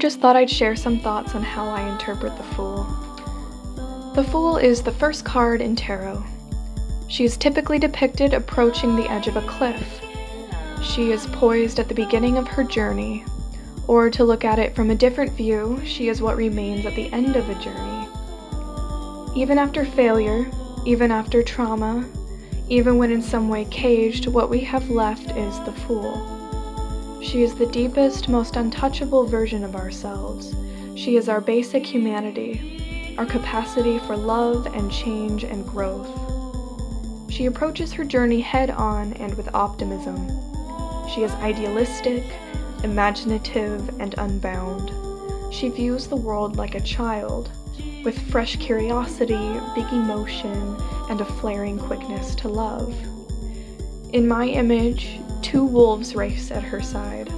just thought I'd share some thoughts on how I interpret the Fool. The Fool is the first card in Tarot. She is typically depicted approaching the edge of a cliff. She is poised at the beginning of her journey, or to look at it from a different view, she is what remains at the end of a journey. Even after failure, even after trauma, even when in some way caged, what we have left is the Fool. She is the deepest, most untouchable version of ourselves. She is our basic humanity, our capacity for love and change and growth. She approaches her journey head on and with optimism. She is idealistic, imaginative, and unbound. She views the world like a child, with fresh curiosity, big emotion, and a flaring quickness to love. In my image, two wolves race at her side,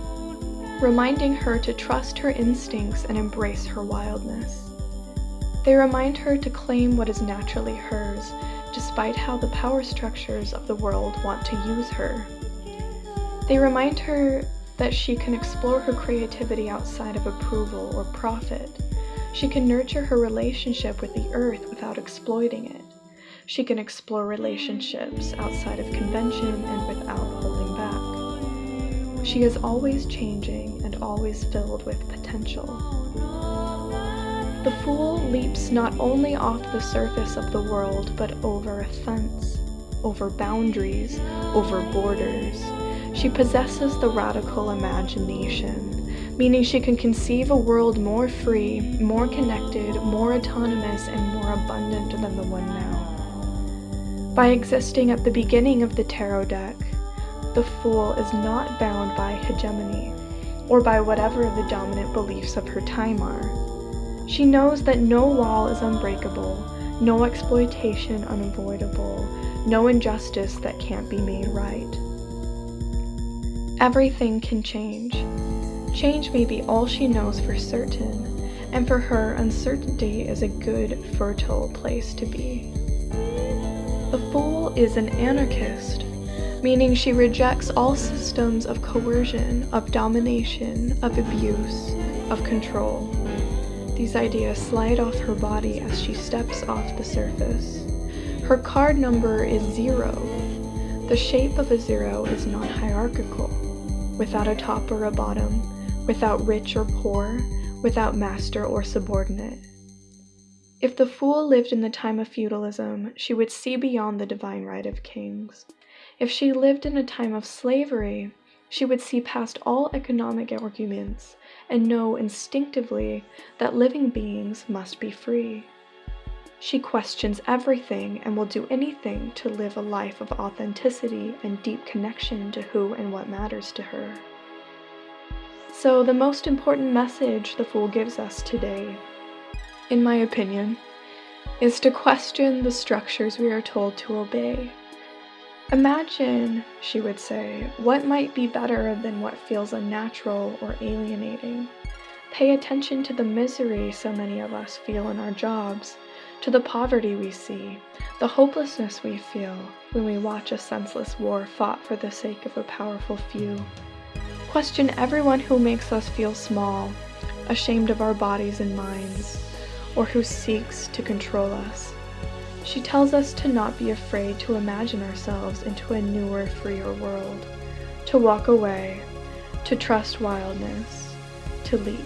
reminding her to trust her instincts and embrace her wildness. They remind her to claim what is naturally hers, despite how the power structures of the world want to use her. They remind her that she can explore her creativity outside of approval or profit. She can nurture her relationship with the earth without exploiting it. She can explore relationships outside of convention and without holding. She is always changing and always filled with potential. The Fool leaps not only off the surface of the world, but over a fence, over boundaries, over borders. She possesses the radical imagination, meaning she can conceive a world more free, more connected, more autonomous, and more abundant than the one now. By existing at the beginning of the tarot deck, the Fool is not bound by hegemony, or by whatever the dominant beliefs of her time are. She knows that no wall is unbreakable, no exploitation unavoidable, no injustice that can't be made right. Everything can change. Change may be all she knows for certain, and for her, uncertainty is a good, fertile place to be. The Fool is an anarchist, meaning she rejects all systems of coercion, of domination, of abuse, of control. These ideas slide off her body as she steps off the surface. Her card number is zero. The shape of a zero is not hierarchical, without a top or a bottom, without rich or poor, without master or subordinate. If the Fool lived in the time of feudalism, she would see beyond the divine right of kings. If she lived in a time of slavery, she would see past all economic arguments and know instinctively that living beings must be free. She questions everything and will do anything to live a life of authenticity and deep connection to who and what matters to her. So, the most important message the Fool gives us today in my opinion, is to question the structures we are told to obey. Imagine, she would say, what might be better than what feels unnatural or alienating. Pay attention to the misery so many of us feel in our jobs, to the poverty we see, the hopelessness we feel when we watch a senseless war fought for the sake of a powerful few. Question everyone who makes us feel small, ashamed of our bodies and minds, or who seeks to control us. She tells us to not be afraid to imagine ourselves into a newer, freer world, to walk away, to trust wildness, to leap.